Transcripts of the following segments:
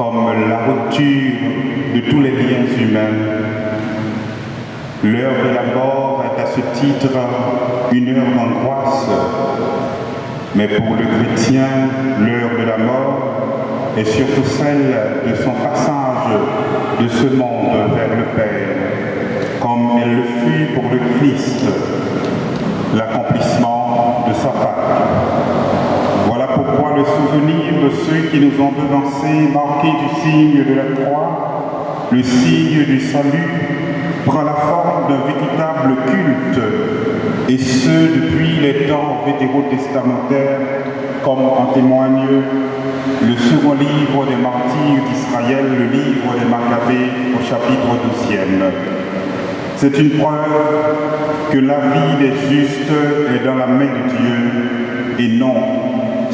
comme la rupture de tous les liens humains. L'heure de la mort est à ce titre une heure d'angoisse, mais pour le chrétien, l'heure de la mort est surtout celle de son passage de ce monde vers le Père, comme elle le fut pour le Christ, l'accomplissement de sa Pâque. Voilà pourquoi le souvenir de ceux qui nous ont devancés, marqué du signe de la croix, le signe du salut, prend la forme d'un véritable culte, et ce depuis les temps vétérotestamentaires, comme en témoigne le second livre des martyrs d'Israël, le livre des Maccabées au chapitre 12e. C'est une preuve que la vie des justes est dans la main de Dieu et non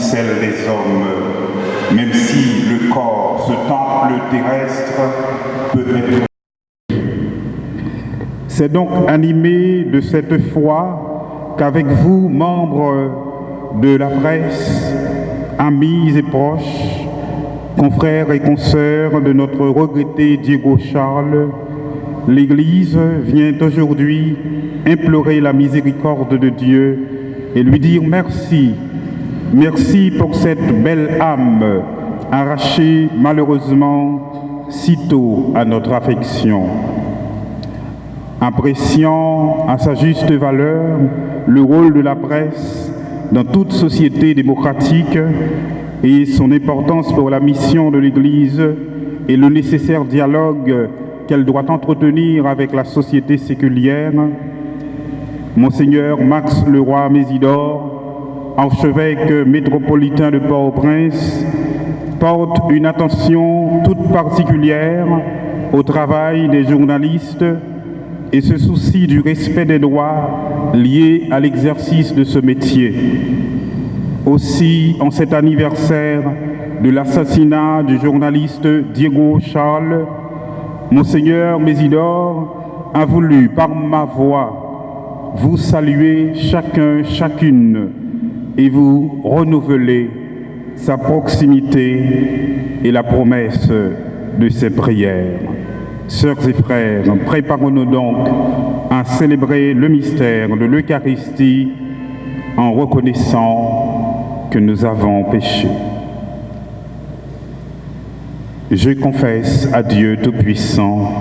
celle des hommes, même si le corps, ce temple terrestre, peut être c'est donc animé de cette foi qu'avec vous, membres de la presse, amis et proches, confrères et consoeurs de notre regretté Diego Charles, l'Église vient aujourd'hui implorer la miséricorde de Dieu et lui dire merci. Merci pour cette belle âme arrachée malheureusement sitôt à notre affection. Appréciant à sa juste valeur le rôle de la presse dans toute société démocratique et son importance pour la mission de l'Église et le nécessaire dialogue qu'elle doit entretenir avec la société séculière, Monseigneur Max Leroy Mésidor, archevêque métropolitain de Port-au-Prince, porte une attention toute particulière au travail des journalistes et ce souci du respect des droits liés à l'exercice de ce métier. Aussi, en cet anniversaire de l'assassinat du journaliste Diego Charles, Monseigneur Mésidor a voulu, par ma voix, vous saluer chacun, chacune, et vous renouveler sa proximité et la promesse de ses prières. Sœurs et frères, préparons-nous donc à célébrer le mystère de l'Eucharistie en reconnaissant que nous avons péché. Je confesse à Dieu Tout-Puissant,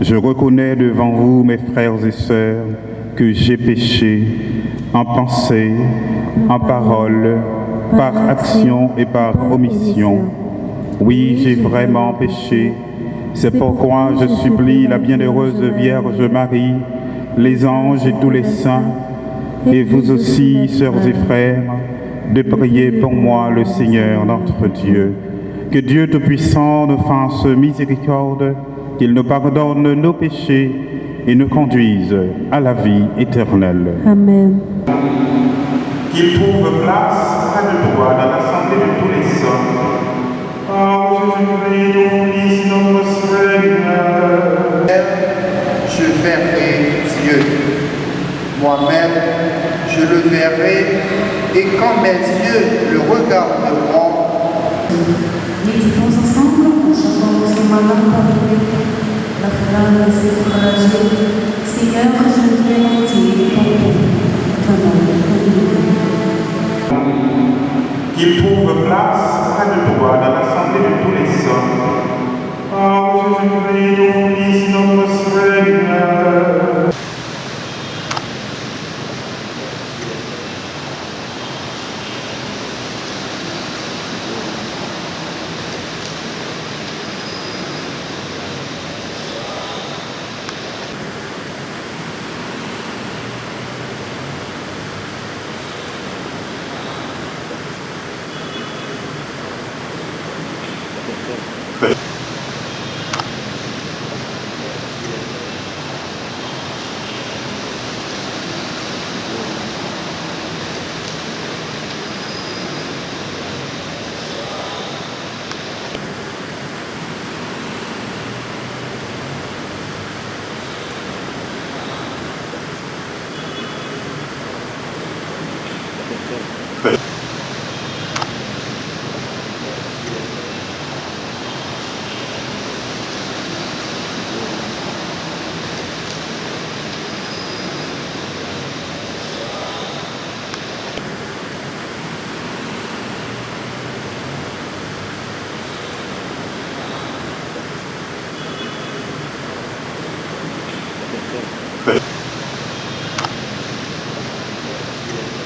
je reconnais devant vous, mes frères et sœurs, que j'ai péché en pensée, en parole, par action et par omission. Oui, j'ai vraiment péché c'est pourquoi je supplie la bienheureuse Vierge Marie, les anges et tous les saints, et vous aussi, sœurs et frères, de prier pour moi le Seigneur notre Dieu. Que Dieu Tout-Puissant nous fasse miséricorde, qu'il nous pardonne nos péchés et nous conduise à la vie éternelle. Amen. Qu'il trouve place près de toi dans l'assemblée de tous les saints. Oh, Jésus-Christ, notre je verrai Dieu. Moi-même, je le verrai, et quand mes yeux le regarderont, Méditons ensemble en chantant ce matin la phrase est fragile. Seigneur, je viens entier qui trouve place à de droit dans l'assemblée de tous les hommes. Oh, je vous prie, Fils, notre Seigneur.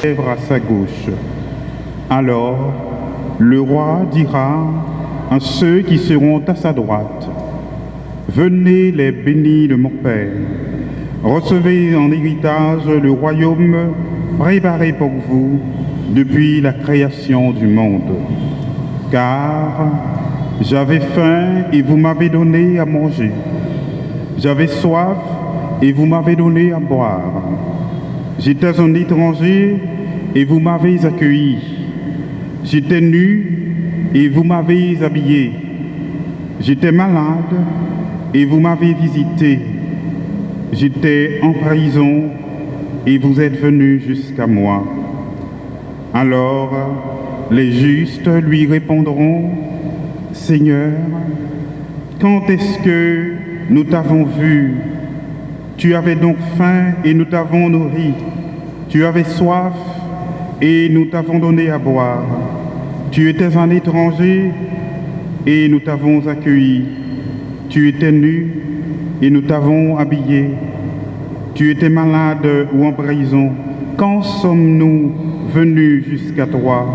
À sa gauche. Alors, le roi dira à ceux qui seront à sa droite, Venez les bénis de mon Père, recevez en héritage le royaume préparé pour vous depuis la création du monde. Car j'avais faim et vous m'avez donné à manger. J'avais soif et vous m'avez donné à boire. J'étais un étranger et vous m'avez accueilli. J'étais nu et vous m'avez habillé. J'étais malade et vous m'avez visité. J'étais en prison et vous êtes venu jusqu'à moi. Alors les justes lui répondront, Seigneur, quand est-ce que nous t'avons vu? Tu avais donc faim et nous t'avons nourri. Tu avais soif et nous t'avons donné à boire. Tu étais un étranger et nous t'avons accueilli. Tu étais nu et nous t'avons habillé. Tu étais malade ou en prison. Quand sommes-nous venus jusqu'à toi?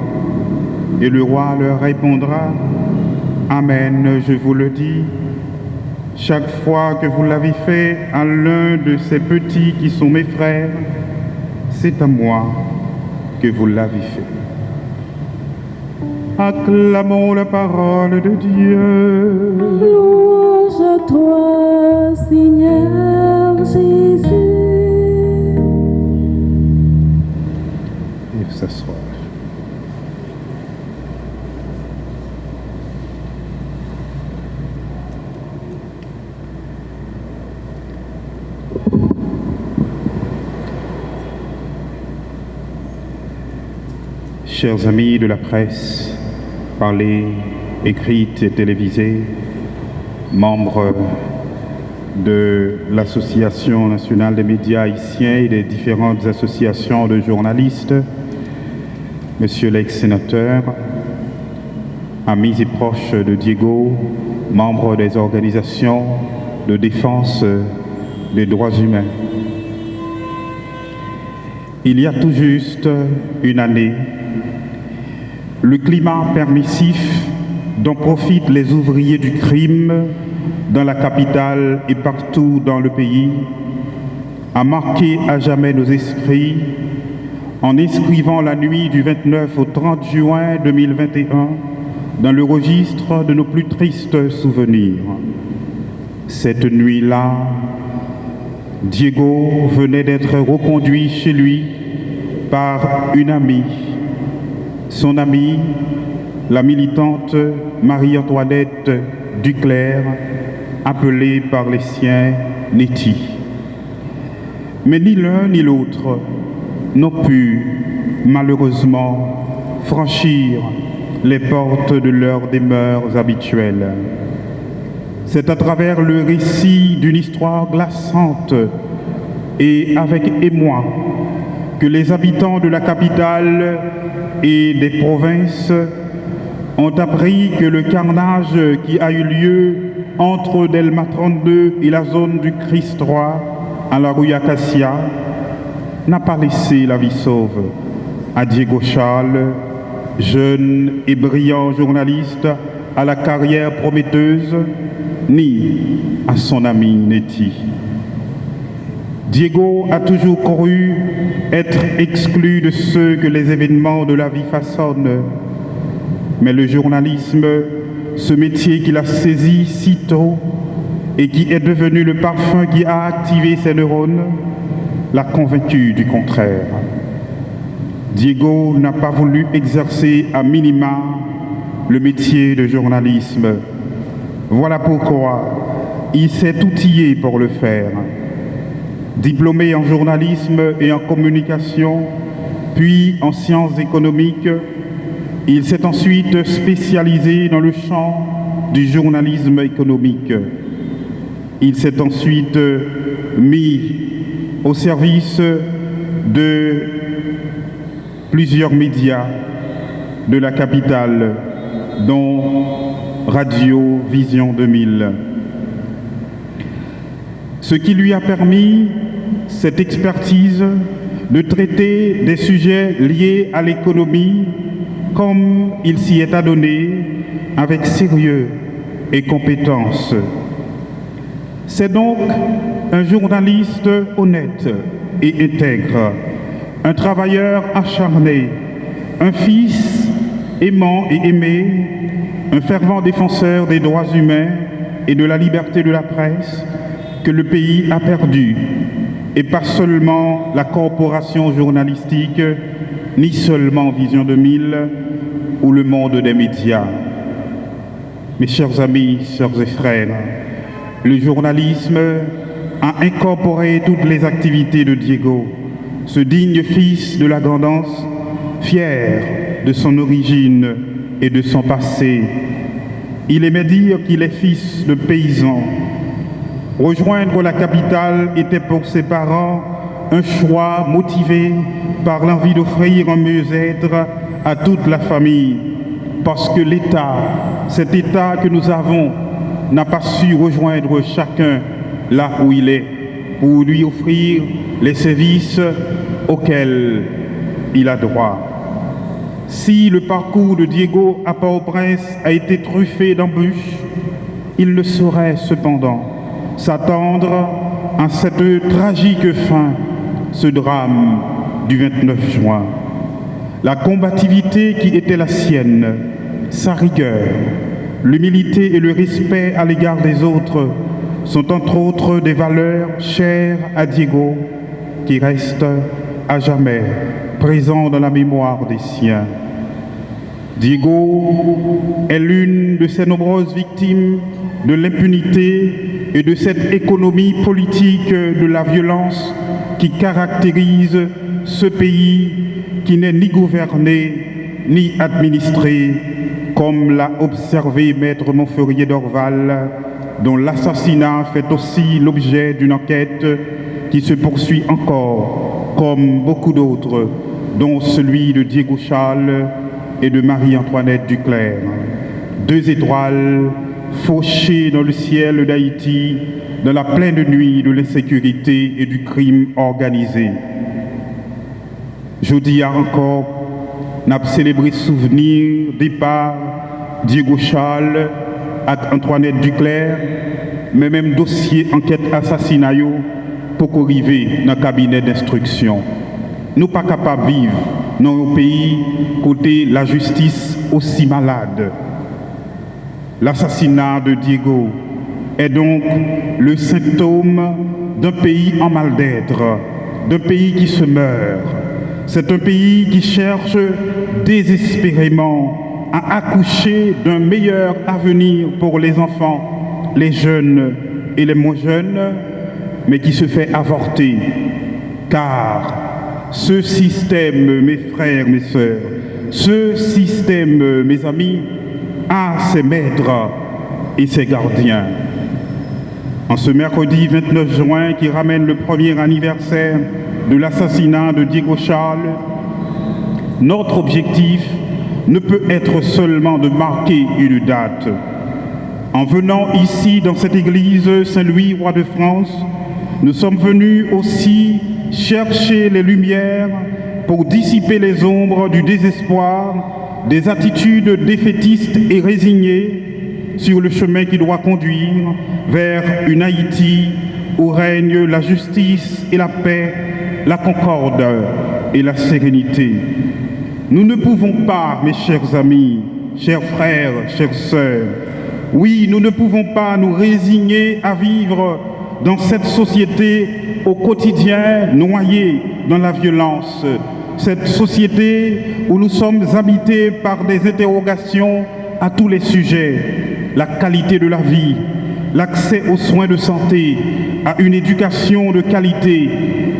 Et le roi leur répondra, Amen, je vous le dis. Chaque fois que vous l'avez fait à l'un de ces petits qui sont mes frères, c'est à moi que vous l'avez fait. Acclamons la parole de Dieu. Louange à toi, Seigneur Jésus. Et s'asseoir. Chers amis de la presse, parlée, écrite et télévisée, membres de l'Association nationale des médias haïtiens et des différentes associations de journalistes, Monsieur l'ex-sénateur, amis et proches de Diego, membres des organisations de défense des droits humains. Il y a tout juste une année, le climat permissif dont profitent les ouvriers du crime dans la capitale et partout dans le pays a marqué à jamais nos esprits en inscrivant la nuit du 29 au 30 juin 2021 dans le registre de nos plus tristes souvenirs. Cette nuit-là, Diego venait d'être reconduit chez lui par une amie. Son amie, la militante Marie-Antoinette Duclerc, appelée par les siens Nettie. Mais ni l'un ni l'autre n'ont pu, malheureusement, franchir les portes de leurs demeures habituelles. C'est à travers le récit d'une histoire glaçante et avec émoi que les habitants de la capitale et des provinces ont appris que le carnage qui a eu lieu entre Delma 32 et la zone du Christ roi à la rue Acacia n'a pas laissé la vie sauve à Diego Charles, jeune et brillant journaliste à la carrière prometteuse, ni à son ami Nettie. Diego a toujours cru être exclu de ceux que les événements de la vie façonnent. Mais le journalisme, ce métier qu'il a saisi si tôt et qui est devenu le parfum qui a activé ses neurones, l'a convaincu du contraire. Diego n'a pas voulu exercer à minima le métier de journalisme. Voilà pourquoi il s'est outillé pour le faire. Diplômé en journalisme et en communication, puis en sciences économiques, il s'est ensuite spécialisé dans le champ du journalisme économique. Il s'est ensuite mis au service de plusieurs médias de la capitale, dont Radio Vision 2000. Ce qui lui a permis cette expertise de traiter des sujets liés à l'économie comme il s'y est adonné avec sérieux et compétence. C'est donc un journaliste honnête et intègre, un travailleur acharné, un fils aimant et aimé, un fervent défenseur des droits humains et de la liberté de la presse que le pays a perdu, et pas seulement la corporation journalistique, ni seulement Vision 2000 ou le monde des médias. Mes chers amis, sœurs et frères, le journalisme a incorporé toutes les activités de Diego, ce digne fils de la grandance, fier de son origine et de son passé. Il aimait dire qu'il est fils de paysan. Rejoindre la capitale était pour ses parents un choix motivé par l'envie d'offrir un mieux-être à toute la famille, parce que l'État, cet État que nous avons, n'a pas su rejoindre chacun là où il est pour lui offrir les services auxquels il a droit. Si le parcours de Diego à Port-au-Prince a été truffé d'embûches, il ne saurait cependant s'attendre à cette tragique fin, ce drame du 29 juin. La combativité qui était la sienne, sa rigueur, l'humilité et le respect à l'égard des autres sont entre autres des valeurs chères à Diego qui restent à jamais présents dans la mémoire des siens. Diego est l'une de ces nombreuses victimes de l'impunité et de cette économie politique de la violence qui caractérise ce pays qui n'est ni gouverné ni administré, comme l'a observé Maître Montferrier d'Orval, dont l'assassinat fait aussi l'objet d'une enquête qui se poursuit encore, comme beaucoup d'autres, dont celui de Diego Charles et de Marie-Antoinette Duclerc. Deux étoiles fauchées dans le ciel d'Haïti dans la pleine nuit de l'insécurité et du crime organisé. Jeudi encore, n'a célébré souvenir départ Diego Charles Antoinette Duclerc, mais même dossier enquête assassinat pour arriver dans le cabinet d'instruction. Nous pas capables de vivre dans un pays côté la justice aussi malade. L'assassinat de Diego est donc le symptôme d'un pays en mal d'être, d'un pays qui se meurt. C'est un pays qui cherche désespérément à accoucher d'un meilleur avenir pour les enfants, les jeunes et les moins jeunes, mais qui se fait avorter. Car ce système, mes frères, mes sœurs, ce système, mes amis, a ses maîtres et ses gardiens. En ce mercredi 29 juin qui ramène le premier anniversaire de l'assassinat de Diego Charles, notre objectif ne peut être seulement de marquer une date. En venant ici dans cette église Saint-Louis, roi de France, nous sommes venus aussi chercher les lumières pour dissiper les ombres du désespoir, des attitudes défaitistes et résignées sur le chemin qui doit conduire vers une Haïti où règne la justice et la paix, la concorde et la sérénité. Nous ne pouvons pas, mes chers amis, chers frères, chères sœurs, oui, nous ne pouvons pas nous résigner à vivre dans cette société au quotidien noyée dans la violence, cette société où nous sommes habités par des interrogations à tous les sujets, la qualité de la vie, l'accès aux soins de santé, à une éducation de qualité,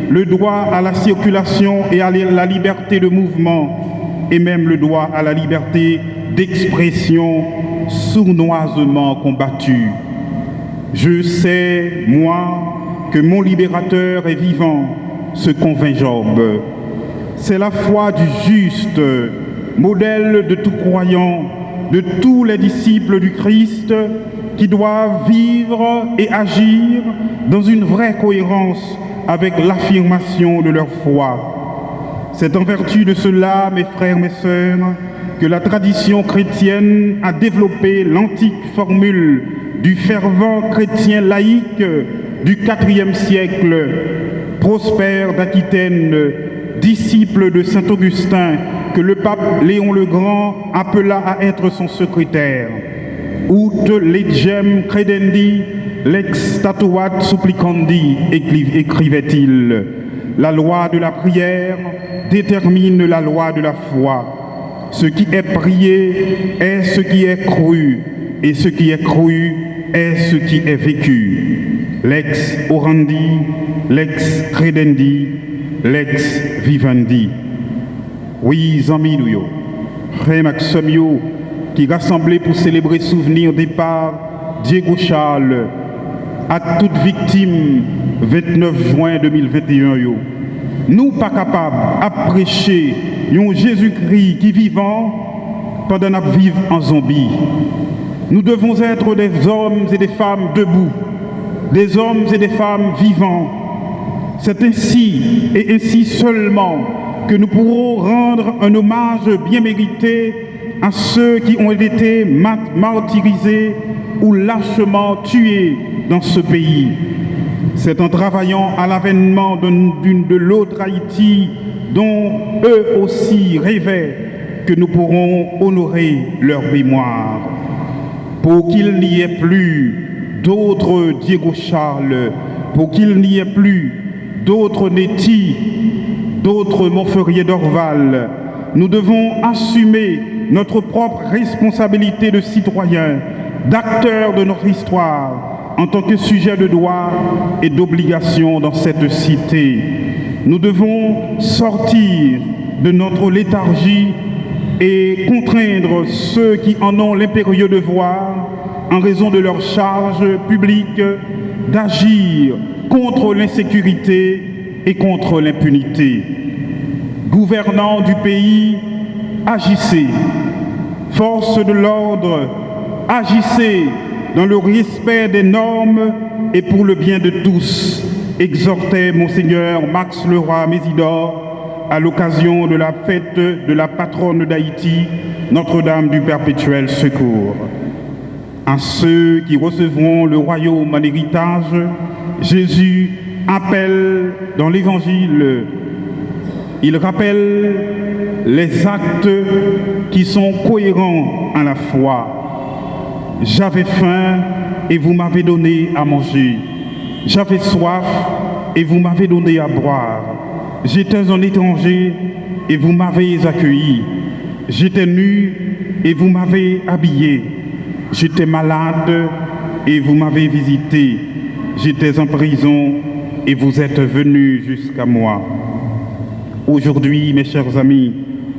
le droit à la circulation et à la liberté de mouvement, et même le droit à la liberté d'expression sournoisement combattue. Je sais, moi, que mon libérateur est vivant, se convainc Job. C'est la foi du juste, modèle de tout croyant, de tous les disciples du Christ qui doivent vivre et agir dans une vraie cohérence avec l'affirmation de leur foi. C'est en vertu de cela, mes frères, mes sœurs, que la tradition chrétienne a développé l'antique formule du fervent chrétien laïque du IVe siècle, Prosper d'Aquitaine, disciple de Saint Augustin, que le pape Léon le Grand appela à être son secrétaire. Ut legem credendi, lex statuat supplicandi, écrivait-il. La loi de la prière détermine la loi de la foi. Ce qui est prié est ce qui est cru, et ce qui est cru est ce qui est vécu. Lex orandi, lex credendi, lex vivendi. Oui, amis nous, qui rassemblés pour célébrer souvenir départ Diego Charles à toute victime 29 juin 2021. Nous pas capables à prêcher Jésus-Christ qui vivant pendant notre vivre en zombie. Nous devons être des hommes et des femmes debout, des hommes et des femmes vivants. C'est ainsi et ainsi seulement que nous pourrons rendre un hommage bien mérité à ceux qui ont été martyrisés ou lâchement tués dans ce pays. C'est en travaillant à l'avènement de l'autre Haïti dont eux aussi rêvaient que nous pourrons honorer leur mémoire. Pour qu'il n'y ait plus d'autres Diego Charles, pour qu'il n'y ait plus d'autres Nettie, d'autres Montferrier d'Orval, nous devons assumer notre propre responsabilité de citoyens, d'acteurs de notre histoire, en tant que sujet de droit et d'obligation dans cette cité. Nous devons sortir de notre léthargie et contraindre ceux qui en ont l'impérieux devoir, en raison de leur charge publique, d'agir contre l'insécurité et contre l'impunité. Gouvernants du pays, agissez. Force de l'ordre, agissez dans le respect des normes et pour le bien de tous, exhortait Monseigneur Max Leroy Mésidor à l'occasion de la fête de la patronne d'Haïti, Notre-Dame du Perpétuel Secours. À ceux qui recevront le royaume en héritage, Jésus appelle dans l'Évangile il rappelle les actes qui sont cohérents à la foi. J'avais faim et vous m'avez donné à manger. J'avais soif et vous m'avez donné à boire. J'étais un étranger et vous m'avez accueilli. J'étais nu et vous m'avez habillé. J'étais malade et vous m'avez visité. J'étais en prison et vous êtes venus jusqu'à moi. Aujourd'hui, mes chers amis,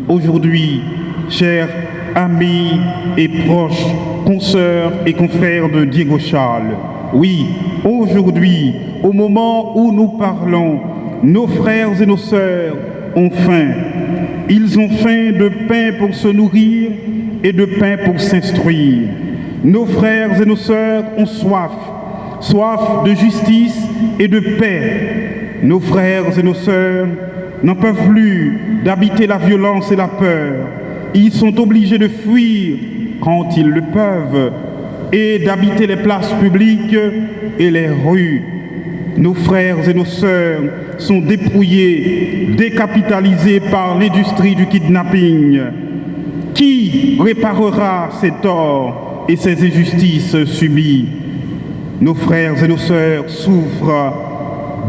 aujourd'hui, chers amis et proches, consoeurs et confrères de Diego Charles, oui, aujourd'hui, au moment où nous parlons, nos frères et nos sœurs ont faim. Ils ont faim de pain pour se nourrir et de pain pour s'instruire. Nos frères et nos sœurs ont soif, soif de justice et de paix. Nos frères et nos sœurs n'en peuvent plus d'habiter la violence et la peur. Ils sont obligés de fuir quand ils le peuvent et d'habiter les places publiques et les rues. Nos frères et nos sœurs sont dépouillés, décapitalisés par l'industrie du kidnapping. Qui réparera ces torts? Et ces injustices subies Nos frères et nos sœurs souffrent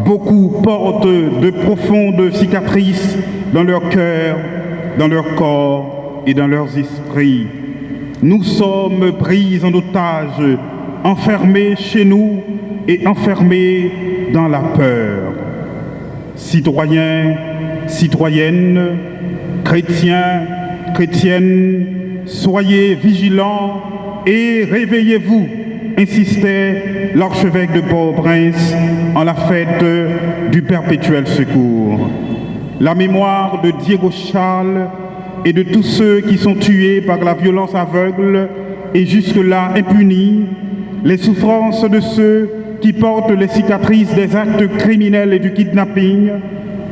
Beaucoup portent de profondes cicatrices dans leur cœur, dans leur corps et dans leurs esprits. Nous sommes pris en otage, enfermés chez nous et enfermés dans la peur. Citoyens, citoyennes, chrétiens, chrétiennes, soyez vigilants et réveillez-vous insistait l'archevêque de Port-au-Prince en la fête du perpétuel secours. La mémoire de Diego Charles et de tous ceux qui sont tués par la violence aveugle et jusque-là impunis, les souffrances de ceux qui portent les cicatrices des actes criminels et du kidnapping,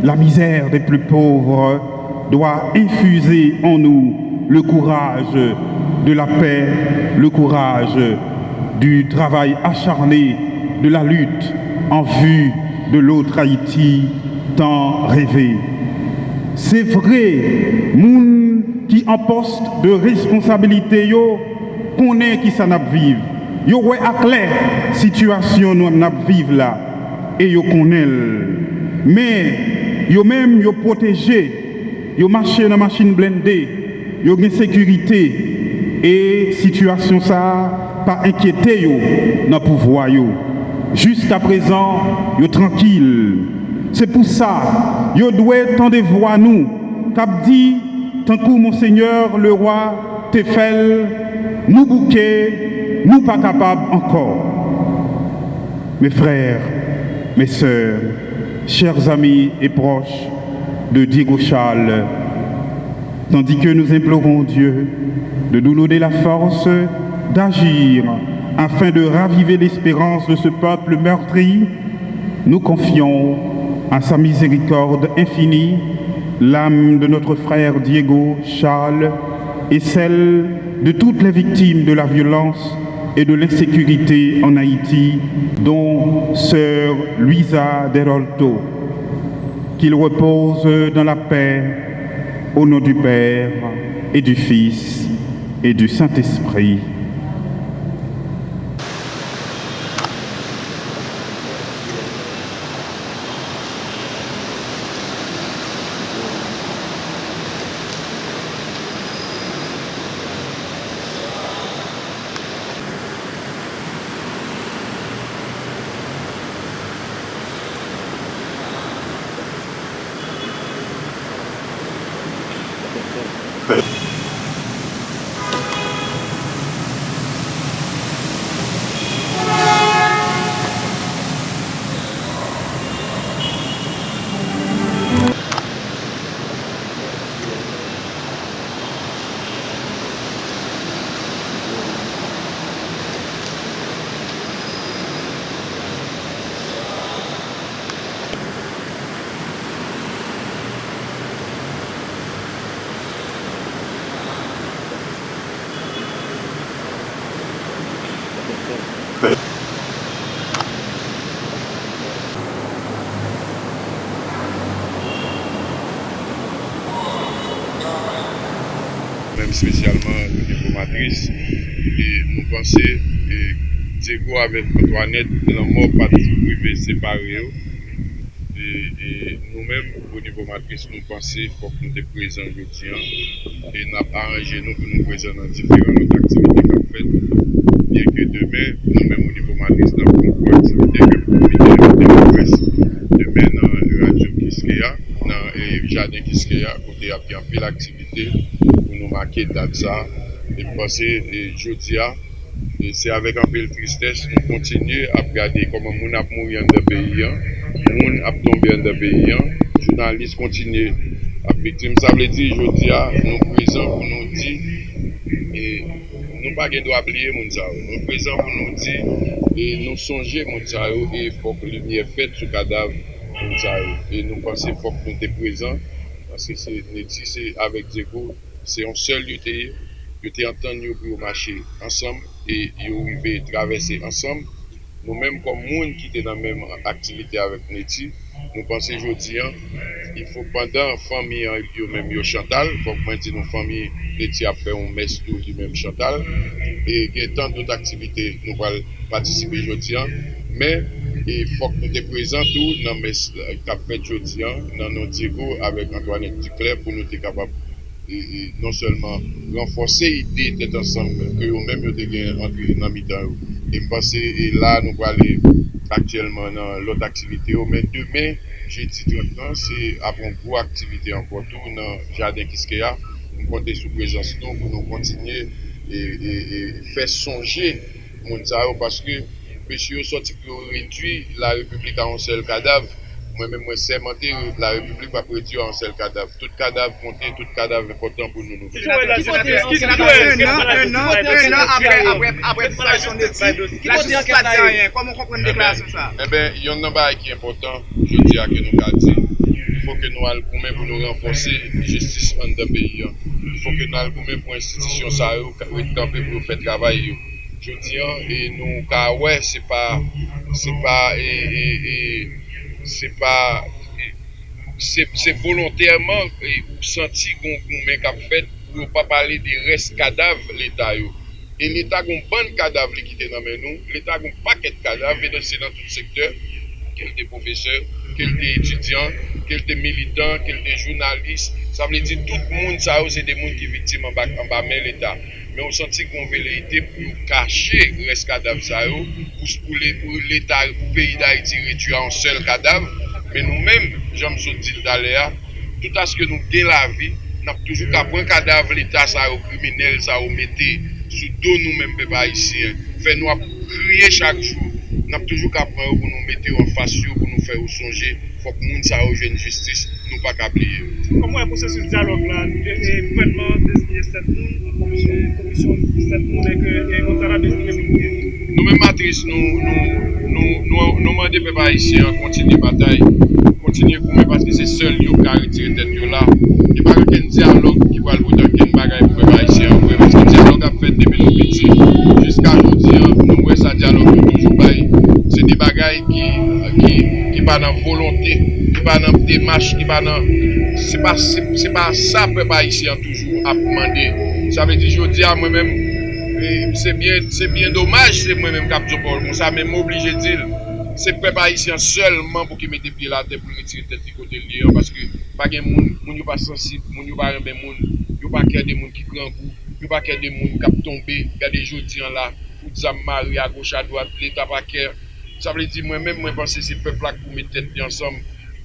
la misère des plus pauvres doit infuser en nous le courage de la paix, le courage du travail acharné, de la lutte en vue de l'autre Haïti tant rêvé. C'est vrai, moun qui en poste de responsabilité yo connaît qui ça n'a vivre. Yo ouais à clair situation nous n'a là et yo connaît. Mais yo même yo protégé, yo marché dans machine blindée, yo une sécurité et situation ça pas inquiété yo pouvoir. Jusqu'à présent, yo tranquille. C'est pour ça, yo doit tendre voix nous, cap dit, tant que monseigneur le roi Tefel, nous bouquet, nous pas capables encore. Mes frères, mes sœurs, chers amis et proches de Diego Charles, tandis que nous implorons Dieu de nous donner la force d'agir afin de raviver l'espérance de ce peuple meurtri, nous confions à sa miséricorde infinie l'âme de notre frère Diego Charles et celle de toutes les victimes de la violence et de l'insécurité en Haïti, dont sœur Luisa Derolto. Qu'il repose dans la paix au nom du Père et du Fils et du Saint-Esprit. spesyalman nou diplomatris e nou panse Diego avèk Antoinette nan mò pati prive separe yo e nou mèm pou diplomatris nou panse fòk nou te prezen joutian e nap aranje nou pou nou prezen nan diferan not aktivite kap fèt bien ke demè nou mèm ou diplomatris nan pou nou prezen aktivite kap fèt epi jane kiske ya kote ya pi anpil aktivite pou nou make dat sa epi pase jodi ya se avek anpil tristese nou kontinye ap gade koman moun ap mouri an de peyi an moun ap tombe an de peyi an jounalist kontinye ap viktim sa vle di jodi ya nou prezant pou nou di e nou pa gen do ap liye moun sa ou nou prezant pou nou di e nou sonje moun sa ou e fok li nye fet sou kadav moun zay. E nou panse fok nou te prezant, anse se neti se avek Zego, se yon sel yo te antan yo pou yo mache ansam, e yo rive travese ansam. Nou menm kon moun ki te nan menm aktivite avek neti, nou panse jodi an, il fok pandan fami an yo menm yo Chantal, fok mwen di nou fami neti apre yon mes tou yo menm Chantal, e gen tan dout aktivite nou pal patisipe jodi an, men, E fok nou te prezentou nan mes kap fet jodian, nan nou digo avèk Antoinette Ducler pou nou te kapap e, e, non selman renfose ide tet ansam ke yo mèm yo te gen antre nan mitan yo. E mpase e la nou wale aktyelman nan lot aktivite yo, men demè jeti 30 nan se apon pou aktivite anpon tou nan Jardin Kiskeya, nou konte sou prezans nou pou nou kontinye e, e, e fè sonje moun sa yo paske Pesyo soti ki yo redwi la republik an sel kadav, mwen men mwen semente la republik pa predi an sel kadav. Tout kadav konten, tout kadav important pou nou nou. Un an apre disparisyon de ti, la jistis pa di anyen, komon kompren deklarasyon sa? Ebe, yon nan ba ki important, je di a ke nou ka di. Fou ke nou al koumen pou nou renfonse justice an da peyi an. Fou ke nou al koumen pou institisyon sa yo, kare tanpe pou fè travay yo. Je an, e nou ka wè, se pa, se pa, e, e, e, se pa, se se volontèrman e, ou santi goun goun men kap fèt pou yo pa pale de res kadav l'Etat yo. E l'Etat goun ban kadav li kite nan men nou, l'Etat goun paket kadav, ve dan se nan tout sektèr, kel te profeseur, kel te etudyan, kel te militant, kel te jounalist, sa vle di tout moun sa ou se de moun ki vitim an ba men l'Etat. men ou santi kon veleite pou kache res kadav sa yo, pou l'Etat, pou peyi da iti retu an sel kadav, men nou men, jom sou dil dalea, tout aske nou gen la vi, nap toujou ka kapwen kadav l'Etat sa yo kriminel, sa yo mette, sou do nou men pe ba isi, fe nou ap kriye chak chou, nap toujou ka kapwen yo pou nou mette yo an fasyo, pou nou fe yo sonje, fok moun sa ou jen justice nou pa kabliye. Koman yon posè sou diyalog la? E, gouvernement desinye set moun, komisyon set moun, ek e, kontara desinye 7 moun. Nou men matris, nou mande pe pa isye, kontinye batay, kontinye koumen, paske se sol yo karitire tet yo la. E pa gen diyalog ki wal wotan gen bagay pou pe pa isye, paske diyalog ap fèt debil nou piti. Jiska jodi an, nou wè sa diyalog nou toujou bayi. Se di bagay ki... pa nan volonté, ki pa nan demache, ki pa nan... Se pa, pa sa pe pa isi an toujou ap mande. Sa ve di jodi a mwen men, se bien, bien domaj se mwen men kap zopor mwen Sa men m'oblije dil, se pe pa isi an selman pou ki mette pi la te pou metire te ti kote li an, Paske pa gen moun, moun yo pa sensib, moun yo pa rembe moun, yo pa kè de moun ki pran kou, yo pa kè de moun kap tombe, kè de jodi an la, ou dizan mari a goch a doat, leta pa kèr. Sa vle di mwen men mwen panse se pepla pou me tèt di ansam,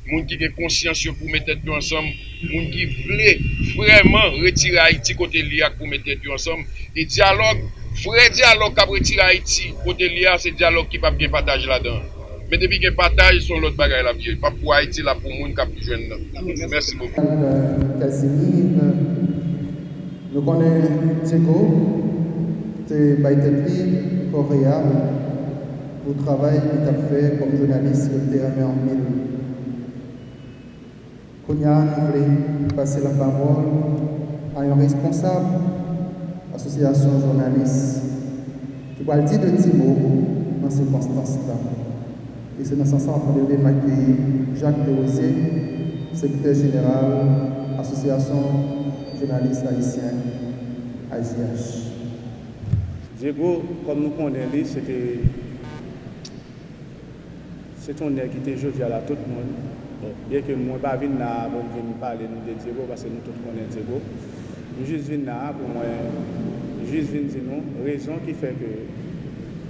moun ki gen konsyansyo pou kou tèt tet di ansam, moun ki vle vreman retire Haiti kote li a kou me tet di ansam, e diyalog, vre diyalog kap retire Haiti kote li a se diyalog ki pap gen pataj la dan. Men debi gen pataj son lot bagay la vye, pap pou Haiti la pou moun kap jwen nan. Mersi mou. Nou konen Tseko, te Baytepi, Korea, travail que tu as fait comme journaliste que tu en mille. Konya, je voulais passer la parole à un responsable association journaliste qui va dire de Thibault dans ces circonstances-là. Et c'est dans ce sens qu'on devait m'accueillir Jacques Desrosiers, secrétaire général, Association journaliste haïtien, AJH. Diego, comme nous connaissons, c'était se ton nèk ki te jodi ala tout moun, ye ke mwen pa vin na pou mwen vin pale nou de Diego, pase nou tout konen Diego, mwen jis vin na pou mwen, jis vin zinon, rezon ki fe ke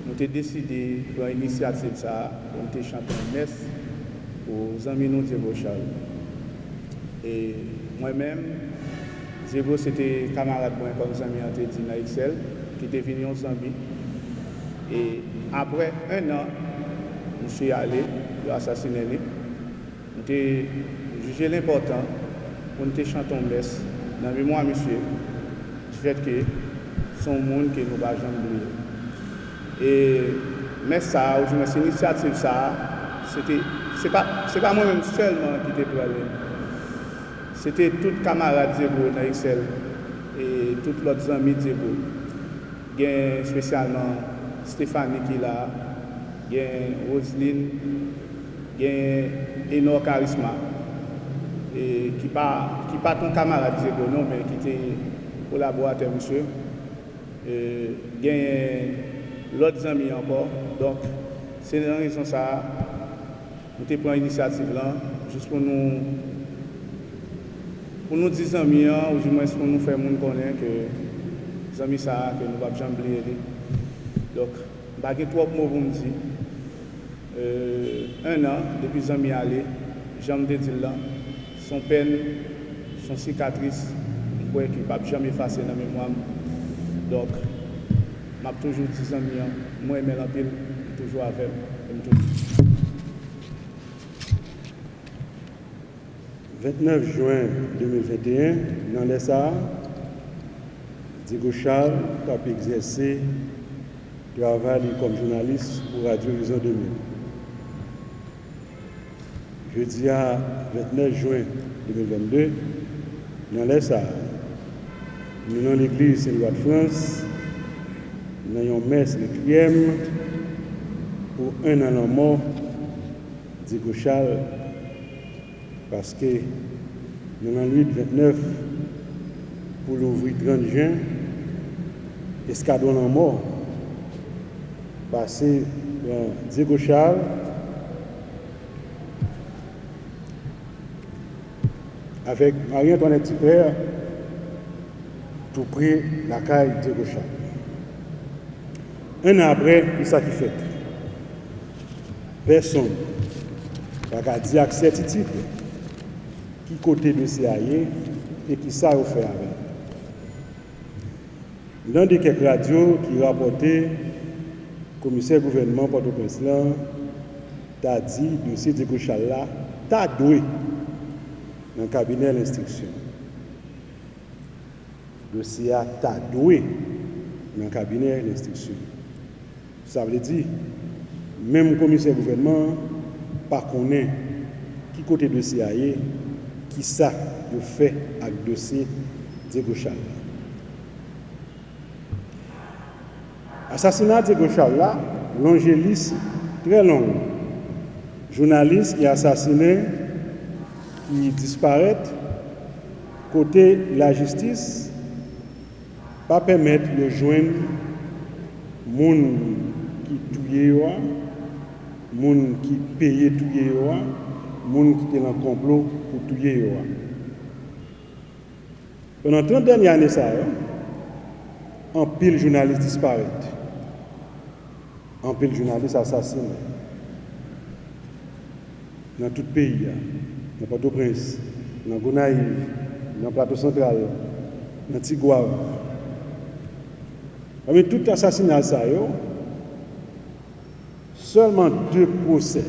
mwen te deside pou an inisiativ sa, mwen te chanpon mes, pou zanmi nou Diego Charles. E mwen men, Diego se te kamarad mwen kon zanmi an te di na XL, ki te vin yon zanmi, e apre un an, mwen se yale, yo asasine li. Mwen te juje l'important pou mwen te chanton bes nan vi mwen mwen se di fet ke son moun ke nou ba jan mwen. E mwen sa, ou jwen se inisiativ sa, se te, se pa, se pa mwen mwen selman ki te prele. Se te tout kamarade zebo nan Excel e tout lot zanmi zebo. Gen spesyalman Stefani ki la gen Roseline, gen Enor Karisma, e, ki, pa, ki pa ton kamaradize konon, men ki te kolaborate monsye, e, gen lot zami ankor, donk se nan rezon sa, nou te pran inisiativ lan, jous pou nou pou nou di zami an, ou jimwen se pou nou fè moun konen ke zami sa, ke nou wap jambliye li. Dok, bagye 3 mou pou mdi, Euh, un an, depi zan mi ale, jan mde dil lan, son pen, son sikatris, mkwe ki pap jan mi fase nan memwam. Dok, map toujou di zan mi an, mwen men apil, toujou avem, mtoujou. 29 juen 2021, nan lesa, Digo Charles qui a exercé travail comme journaliste pour Radio Horizon 2000. jeudi à 29 juin 2022, dans l'Est, nous dans l'église Saint-Louis de France, nous avons messe le requiem pour un an en mort d'Hugo Charles, parce que nous avons 8 29 pour l'ouvrir 30 juin, escadron en mort, passé dans Diego Charles, avec Marie-Antoinette Tipper, tout près la caille de Rocha. Un an après, il s'est fait. Personne n'a dit avec certitude qui côté de CIA et qui ça a e fait avec. L'un des quelques radios qui rapportait le commissaire gouvernement Port-au-Prince, t'a dit, dossier de Gauchal là, t'a doué nan kabine l'instriksyon. Dosye a ta dwe nan kabine l'instriksyon. Sa vle di, menm komisyen gouvenman pa konen ki kote dosye a ye, ki sa yo fe ak dosye Diego Chala. Asasina Diego Chala, longelis tre long. Jounalist ki asasine qui disparaître, côté la justice, pas permettre de joindre moun qui tué, moun qui paye tué, moun qui était en complot pour tuer. Pendant 30 dernières années, ça, en pile journaliste disparaît. En pile journaliste assassiné. Dans tout pays. nan Port-au-Prince, nan Gonaïve, nan Plateau Central, nan Tigouave. Ame tout asasinal sa yo, seulement deux procès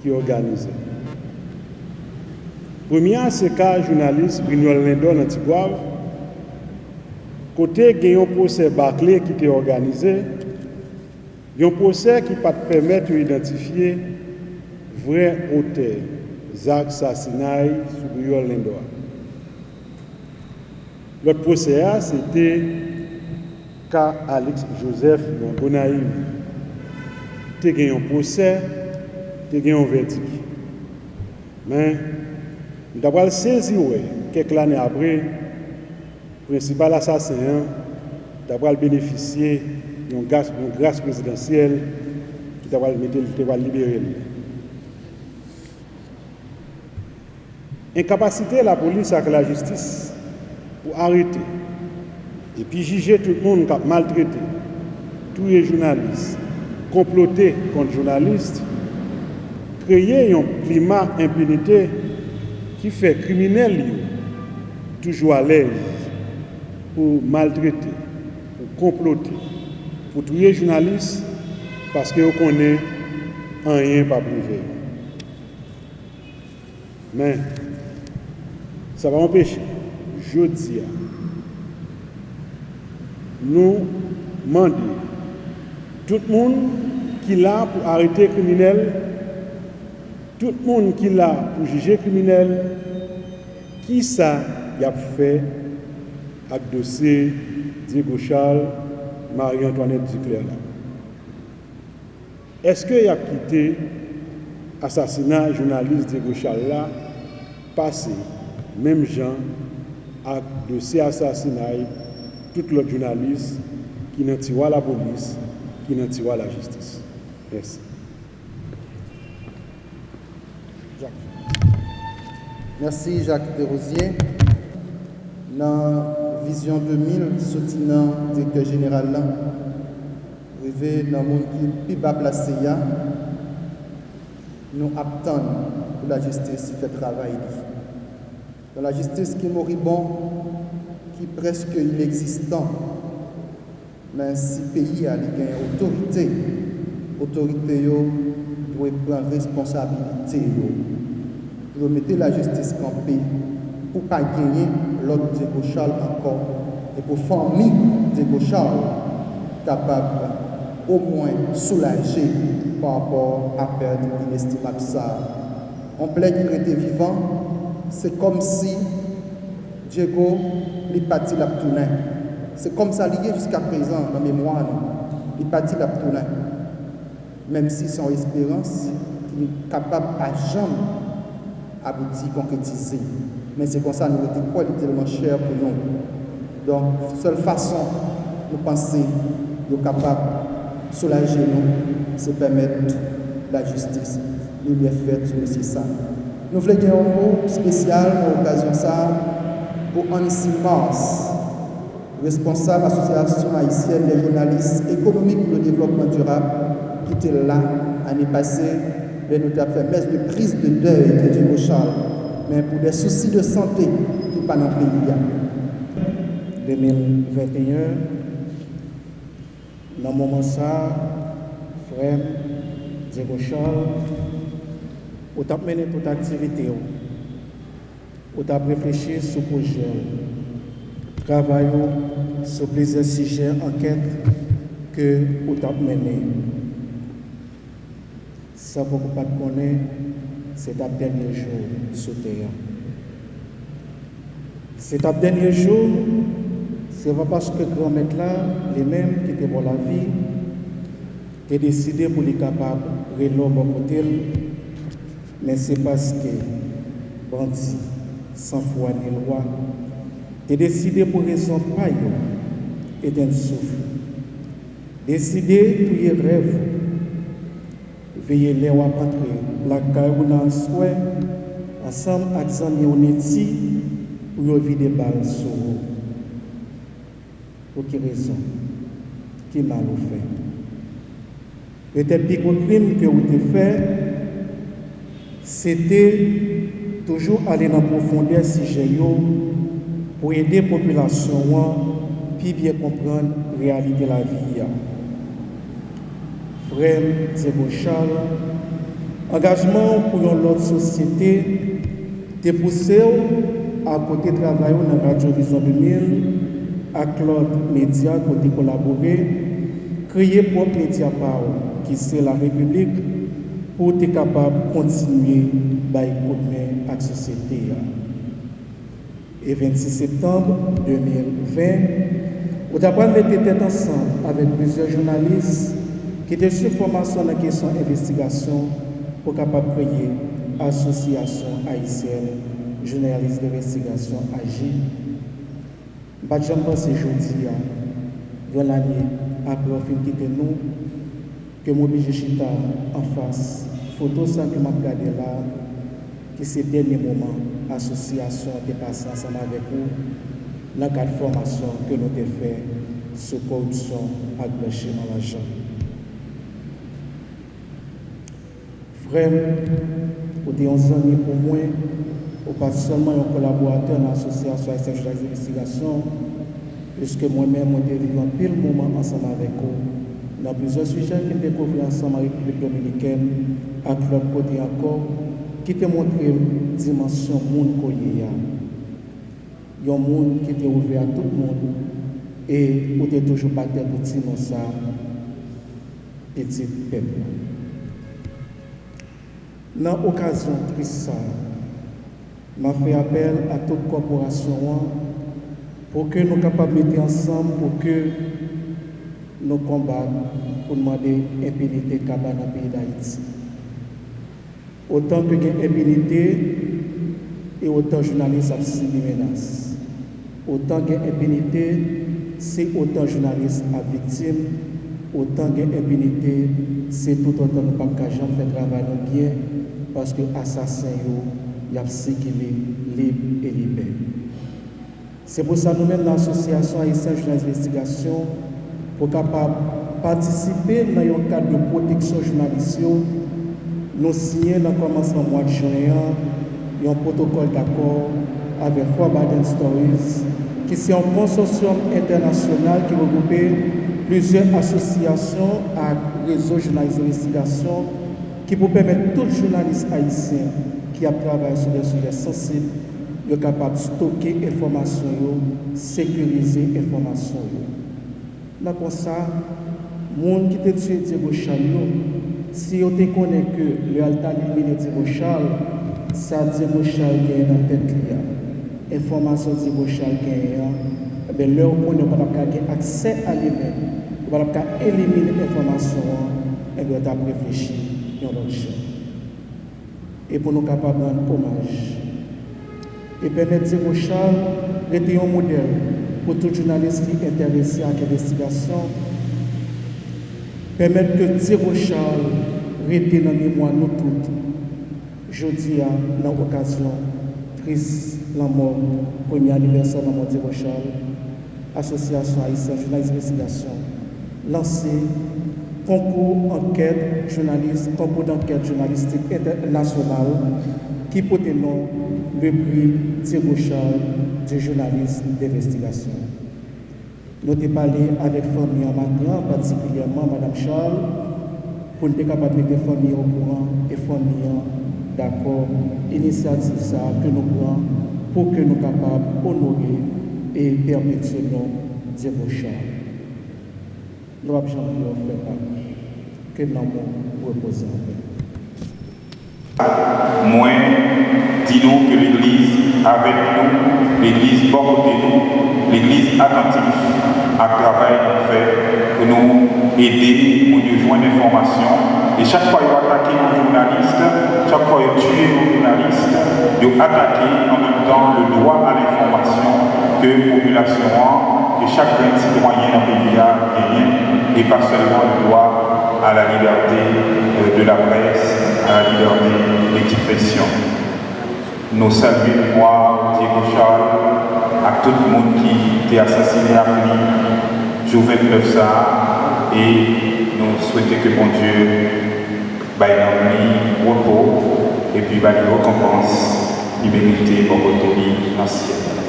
qui organisé. Premier, c'est cas journaliste Brignol Lindon dans Tigouave, côté gagne un procès bâclé qui était organisé, un procès qui pas permettre d'identifier vrai auteur zak sasinay soubouyor lendoa. Lot posè a, se te ka Alex Joseph nan Bonaiv. Te gen yon posè, te gen yon verdik. Men, nou dabal sezi we, kek lane apre, prinsipal asasen, dabal beneficye yon grase presidansyel, ki dabal mette, ki dabal libere li. Enkapasite la polis ak la justis pou arete epi jije tout moun kap maltrete, touye jounalist, komplote kont jounalist, kreye yon klima implinite ki fe kriminel yo toujou alej pou maltrete, pou komplote, pou touye jounalist paske yo konen an yon pa prive. Men, Sa va empèche, jodi a, nou mandi, tout moun ki la pou arete kriminel, tout moun ki la pou jije kriminel, ki sa yap fè ak dosè Diego Charles, Marie-Antoinette Ducler la. Eske yap kite asasina jounalist Diego Charles la, pase mèm jan ak dosye asasinaj tout lot jounalist ki nan tiwa la polis, ki nan tiwa la jistis. Mersi. Mersi Jacques Desrosiers. Nan Vision 2000, soti nan direktor jeneral lan, rive nan moun ki pi ba plase ya, nou ap tan pou la jistis si fè travay li. Dans la justice qui est moribond qui est presque inexistant. Mais si le pays a une autorité autorité doit prendre responsabilité pour mettre la justice campée pour pas gagner l'autre Diego encore. Et pour Diego Charles capable au moins soulager par rapport à perdre inestimable ça. On plaît qu'il était vivant, c'est comme si Diego lui parti la C'est comme ça lié jusqu'à présent dans la mémoire, il la Même si son espérance, il est capable à jamais aboutir, concrétiser. Mais c'est comme ça, nous était quoi, il est tellement cher pour nous. Donc, seule façon, nous penser, nous capable de soulager nous, c'est permettre la justice. Nous bien fait sur ça. Nous voulons un mot spécial pour l'occasion ça pour Annecy Mars, responsable de l'Association haïtienne des journalistes économiques pour le développement durable, qui était là l'année passée, mais nous avons fait messe de prise de deuil de Dieu Charles, mais pour des soucis de santé qui pas dans le pays. 2021, dans le moment ça, frère Diego Charles, Ou tap menen tout aktivite ou. Ou tap reflechi sou proje ou. Travay ou sou pleze sije anket ke ou tap menen. Sa pou kou pat konen, se tap denye jou sou teya. Se tap denye jou, se va paske kou amet la, le men ki te bon la vi, te deside pou li kapab relo bon kotel, men se paske bandi san fwa ni lwa te deside pou rezon pa yo eten souf deside pou ye rev veye le wapatre lakay ou nan swè asam ak zan yo neti ou yo vide bal sou pou ki rezon ki mal ou fe eten pi kon krim ke ou te fe sete toujou ale nan profonde sije yo pou ede populasyon wan pi bie kompran realite la vi ya. Frem Zebo Charles, angajman pou yon lot sosyete te pousse ou akote travay ou nan Radio Vision 2000 ak lot media kote kolabore kreye pop media pa ou ki se la republik pour être capable de continuer à la société. Et 26 septembre 2020, nous avons mis tête ensemble avec plusieurs journalistes qui étaient sur formation dans la question d'investigation pour capable créer l'association haïtienne journalistes d'investigation AGI. Je pense aujourd'hui, dans l'année après le film nous, ke mwobije chita an fas foto san ki map gade la ki se denye mouman asosyasyon de pasan san avek ou la kat formasyon ke nou te fe sou korupsyon ak bleche nan la jan. Frem, ou te yon zanmi pou mwen, ou pa solman yon kolaboratè nan asosyasyon SFJ Investigasyon, pweske mwen men mwen te vivan pil mouman ansan avek ou Nan plizon sujet ki te kouvri ansan ma Republik Dominiken ak lòt kote akor ki te montre dimensyon moun koye ya. Yon moun ki te ouvri a tout moun e ou te toujou patè bouti moun sa petit pep. Nan okasyon tris sa, ma fè apel a tout korporasyon an pou ke nou kapab mette ansan pou ke nos combats pour demander impunité capable dans le pays d'Haïti. Autant que y a impunité et autant journalistes ont subi menaces. Autant qu'il y a impunité, c'est autant journalistes à victimes. Autant qu'il y a impunité, c'est tout autant nous pas qu'à faire travail non bien parce que assassins y a circulé libre et libéré. C'est pour ça nous-mêmes, l'association Haïtienne Journalistes d'Investigation, pou kapab patisipe nan yon kat de proteksyon jounalisyon nou sinye nan komanseman mwad jounyan yon protokol d'akor avek Fwa Baden Stories ki se yon konsorsyon internasyonal ki regroupe plusieurs asosyasyon ak rezo jounalist investigasyon ki pou pemet tout jounalist haisyen ki ap travay sou de souje sensib yo kapab stoke informasyon yo, sekurize informasyon yo. La kon sa, moun ki te tue Diego Charles yo, si yo te konen ke le alta elimine Diego Charles, sa Diego Charles gen nan pet liya. Enfomasyon Diego Charles gen yan, ebe le ou konen wap ka gen akse alimen, wap ka elimine enfomasyon, ebe wap reflechi yon lot chan. E pou nou kapab nan omaj. E pemet Diego Charles rete yon model, pour tout journaliste qui est intéressé à l'investigation, permettre que Thierry Charles reste dans la mémoire nous toutes. Je dis à l'occasion triste la mort, premier anniversaire de la mort Thierry Charles, Association haïtienne journaliste d'investigation, lancée concours enquête journaliste, concours d'enquête journalistique internationale qui porte nom le prix Thierry Charles du journaliste d'investigation. Nous avons parlé avec la famille en particulièrement Mme Charles, pour nous capables de mettre au courant et la famille d'accord, initiative que nous prenons pour que nous capables d'honorer et permettre nom Diego Charles. Nous avons que en paix. Moi, dis-nous que l'Église avec nous, l'Église porte de nous, l'Église attentive à travail qu'on fait pour nous aider pour nous joindre d'informations. Et chaque fois qu'il attaquer un journaliste, chaque fois qu'il tuer un journaliste, il attaquer en même temps le droit à l'information que la population et chaque citoyen dans le pays a et pas seulement le droit à la liberté de la presse, à la liberté d'expression. Nous saluons mémoire Diego Charles, à tout le monde qui était assassiné à lui, Jouvin ça, et nous souhaitons que mon Dieu bah, lui repos et puis lui récompense, pour votre vie dans le ciel.